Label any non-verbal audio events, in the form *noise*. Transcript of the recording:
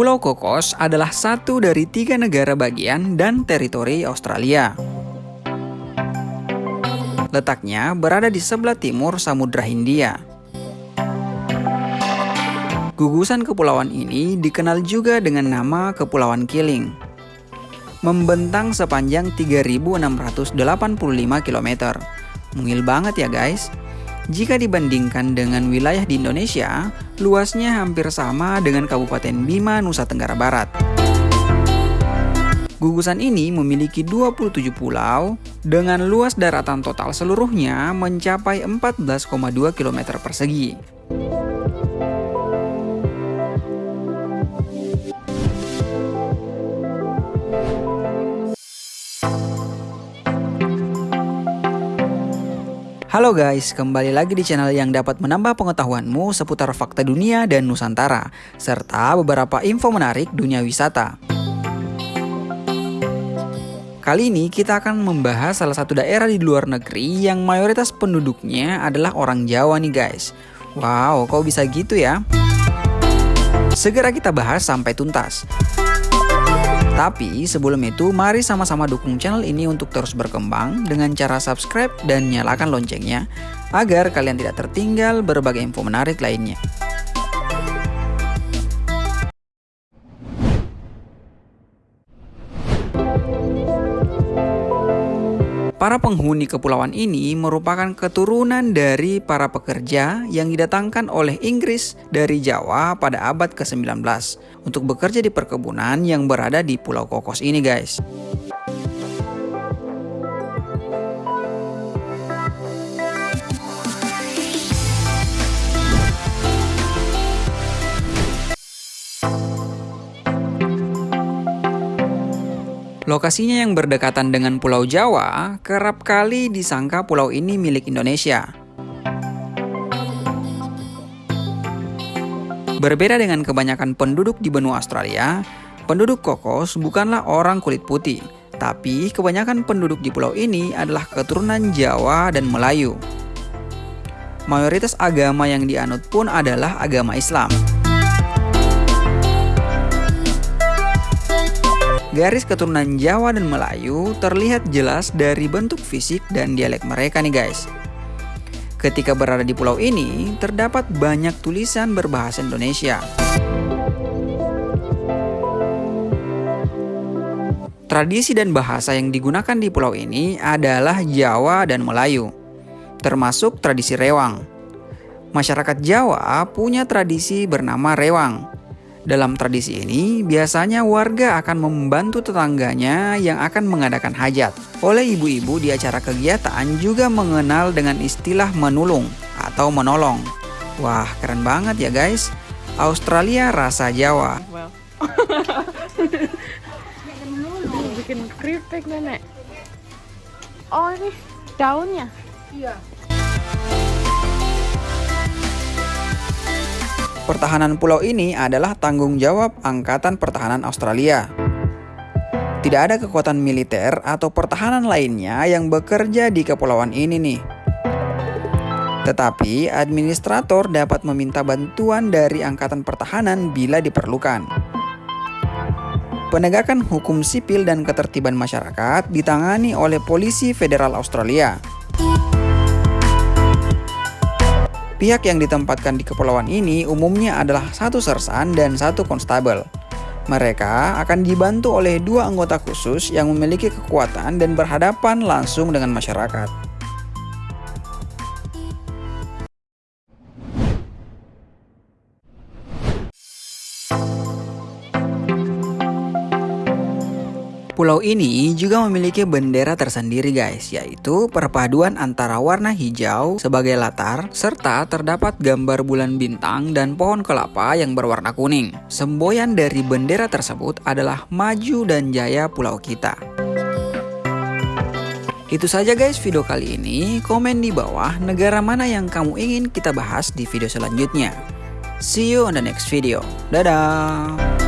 Pulau Kokos adalah satu dari tiga negara bagian dan teritori Australia. Letaknya berada di sebelah timur Samudra Hindia. Gugusan kepulauan ini dikenal juga dengan nama Kepulauan Kiling. Membentang sepanjang 3.685 km. Mungil banget ya guys. Jika dibandingkan dengan wilayah di Indonesia, luasnya hampir sama dengan Kabupaten Bima, Nusa Tenggara Barat. Gugusan ini memiliki 27 pulau dengan luas daratan total seluruhnya mencapai 14,2 km persegi. Halo guys, kembali lagi di channel yang dapat menambah pengetahuanmu seputar fakta dunia dan Nusantara, serta beberapa info menarik dunia wisata. Kali ini kita akan membahas salah satu daerah di luar negeri yang mayoritas penduduknya adalah orang Jawa nih guys. Wow, kok bisa gitu ya? Segera kita bahas sampai tuntas. Tapi sebelum itu mari sama-sama dukung channel ini untuk terus berkembang dengan cara subscribe dan nyalakan loncengnya agar kalian tidak tertinggal berbagai info menarik lainnya. Para penghuni kepulauan ini merupakan keturunan dari para pekerja yang didatangkan oleh Inggris dari Jawa pada abad ke-19 untuk bekerja di perkebunan yang berada di Pulau Kokos ini guys. Lokasinya yang berdekatan dengan Pulau Jawa, kerap kali disangka pulau ini milik Indonesia. Berbeda dengan kebanyakan penduduk di benua Australia, penduduk Kokos bukanlah orang kulit putih, tapi kebanyakan penduduk di pulau ini adalah keturunan Jawa dan Melayu. Mayoritas agama yang dianut pun adalah agama Islam. Garis keturunan Jawa dan Melayu terlihat jelas dari bentuk fisik dan dialek mereka nih guys. Ketika berada di pulau ini, terdapat banyak tulisan berbahasa Indonesia. Tradisi dan bahasa yang digunakan di pulau ini adalah Jawa dan Melayu, termasuk tradisi rewang. Masyarakat Jawa punya tradisi bernama rewang, dalam tradisi ini, biasanya warga akan membantu tetangganya yang akan mengadakan hajat. Oleh ibu-ibu di acara kegiatan juga mengenal dengan istilah menulung atau menolong. Wah, keren banget ya guys. Australia rasa Jawa. *laughs* Bikin keripik nenek. Oh ini daunnya? Iya. Pertahanan pulau ini adalah tanggung jawab Angkatan Pertahanan Australia. Tidak ada kekuatan militer atau pertahanan lainnya yang bekerja di kepulauan ini nih. Tetapi administrator dapat meminta bantuan dari Angkatan Pertahanan bila diperlukan. Penegakan hukum sipil dan ketertiban masyarakat ditangani oleh Polisi Federal Australia. Pihak yang ditempatkan di kepulauan ini umumnya adalah satu sersan dan satu konstabel. Mereka akan dibantu oleh dua anggota khusus yang memiliki kekuatan dan berhadapan langsung dengan masyarakat. Pulau ini juga memiliki bendera tersendiri guys, yaitu perpaduan antara warna hijau sebagai latar, serta terdapat gambar bulan bintang dan pohon kelapa yang berwarna kuning. Semboyan dari bendera tersebut adalah maju dan jaya pulau kita. Itu saja guys video kali ini, komen di bawah negara mana yang kamu ingin kita bahas di video selanjutnya. See you on the next video. Dadah!